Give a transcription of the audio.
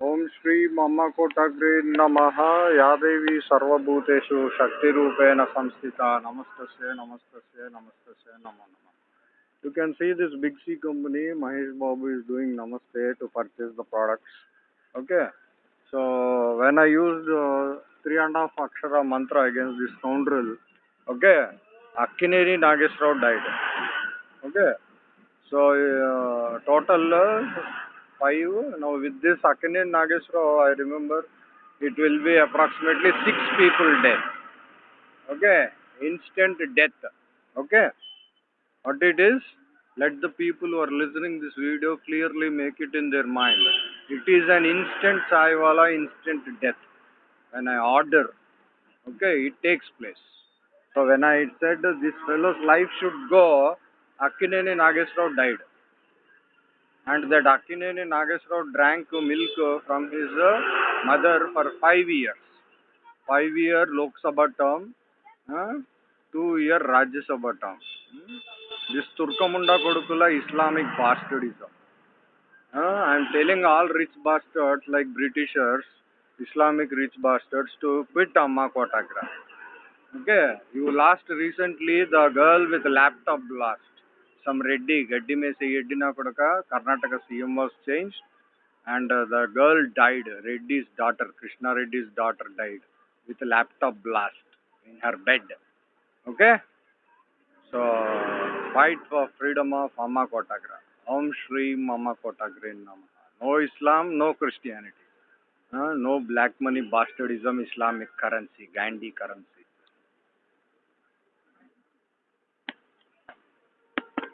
ओम श्री मम कोटग्रे नम। या देवी सर्वभूतेषु शक्ति संस्थिता। नमस्त नमस्त नमस्त नम नम। You can see this Big C company Mahesh Babu is doing नमस्ते to purchase the products okay so when I use three and half अक्षर मंत्र अगेन्स्ट दिस कौंड्रल ओके अक्की Nageshwar diet okay so total five. Now with this Akkineni Nagesrao oh, I remember it will be approximately six people dead okay? Instant death. Okay? What it is? Let the people who are listening this video clearly make it in their mind. It is an instant chai wala instant death. When i order okay it takes place. So when i said this fellow's life should go akkineni nagesrao died and that akkineni nagesrao drank milk from his uh, mother for 5 years. 5 year lok sabha term uh, 2 year rajya sabha term. This turkamunda kodukula islamic bastardism. Uh, i am telling all rich bastards like britishers islamic rich bastards to quit amma kotagra okay? You lost recently the girl with laptop blast some reddy gaddi mese yeddina kodaka karnataka cm was changed and uh, the girl died reddy's daughter krishna reddy's daughter died with a laptop blast in her bed okay so fight for freedom of amma kotagra om shri mama kotagra namaha no islam no christianity uh, no black money bastardism islamic currency gandhi currency